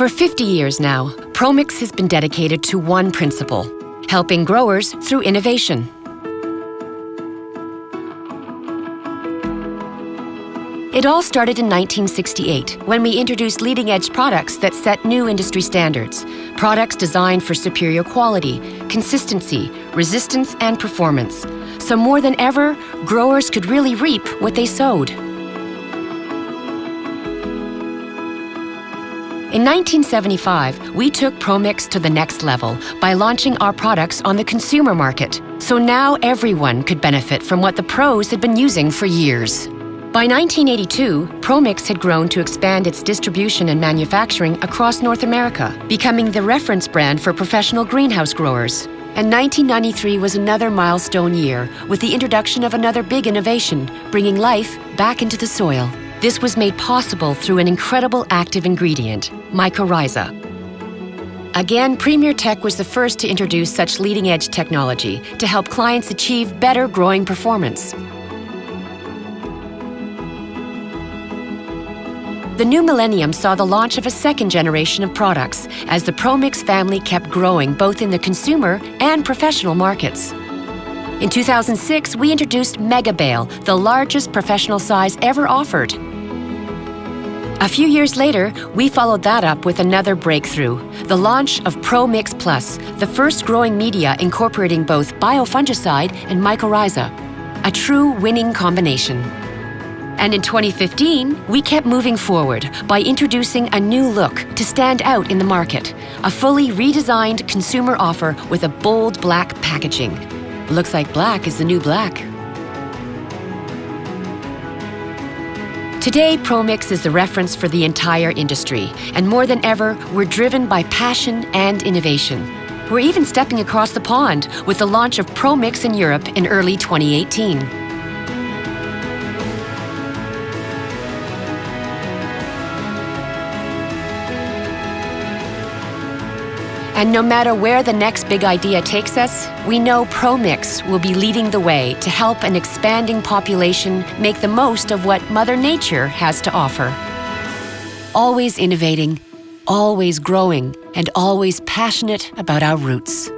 For 50 years now, Promix has been dedicated to one principle, helping growers through innovation. It all started in 1968 when we introduced leading edge products that set new industry standards. Products designed for superior quality, consistency, resistance, and performance. So more than ever, growers could really reap what they sowed. In 1975, we took Promix to the next level by launching our products on the consumer market. So now everyone could benefit from what the pros had been using for years. By 1982, Promix had grown to expand its distribution and manufacturing across North America, becoming the reference brand for professional greenhouse growers. And 1993 was another milestone year with the introduction of another big innovation, bringing life back into the soil. This was made possible through an incredible active ingredient, mycorrhiza. Again, Premier Tech was the first to introduce such leading-edge technology to help clients achieve better growing performance. The new millennium saw the launch of a second generation of products as the Promix family kept growing both in the consumer and professional markets. In 2006, we introduced Mega Bale, the largest professional size ever offered. A few years later, we followed that up with another breakthrough, the launch of ProMix Plus, the first growing media incorporating both biofungicide and mycorrhiza, a true winning combination. And in 2015, we kept moving forward by introducing a new look to stand out in the market, a fully redesigned consumer offer with a bold black packaging. Looks like black is the new black. Today, Promix is the reference for the entire industry, and more than ever, we're driven by passion and innovation. We're even stepping across the pond with the launch of Promix in Europe in early 2018. And no matter where the next big idea takes us, we know Promix will be leading the way to help an expanding population make the most of what Mother Nature has to offer. Always innovating, always growing, and always passionate about our roots.